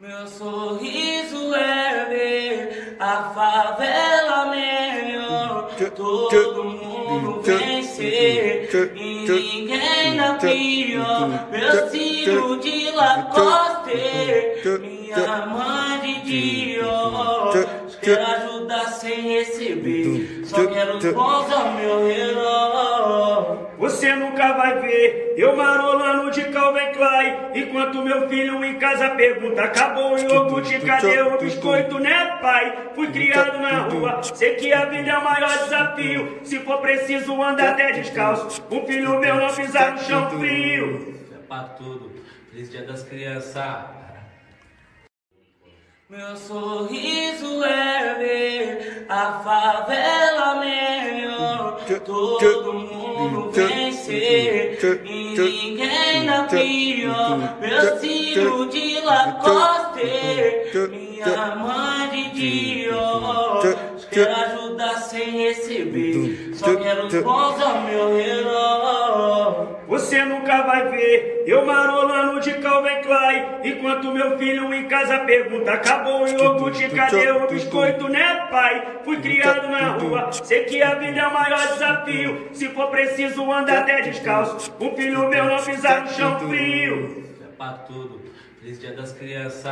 Meu sorriso é ver a favela melhor. Todo mundo vencer e ninguém na pior. Meu ciro de Lacoste, minha mãe de Dior. Quero ajudar sem receber, só quero os bons ao meu herói. Você nunca vai ver. Eu marolando de Calvin Klein Enquanto meu filho em casa pergunta Acabou o iogurte, cadê o biscoito, né pai? Fui criado na rua, sei que a vida é o maior desafio. Se for preciso andar até descalço. Um filho meu não pisar no chão frio. É pra tudo, feliz dia das crianças meu sorriso é ver a favela todo mundo vencer e ninguém na pior. Meu ciro de Lacoste, minha mãe de Dior. Quero ajudar sem receber, só quero os bons ao meu herói. Você nunca vai ver. Eu marolando de Calvin Klein Enquanto meu filho em casa pergunta Acabou o iogurte, cadê o biscoito, né pai? Fui criado na rua, sei que a vida é o maior desafio. Se for preciso andar até descalço. Um filho meu não pisar no chão frio. É pra tudo, feliz dia das crianças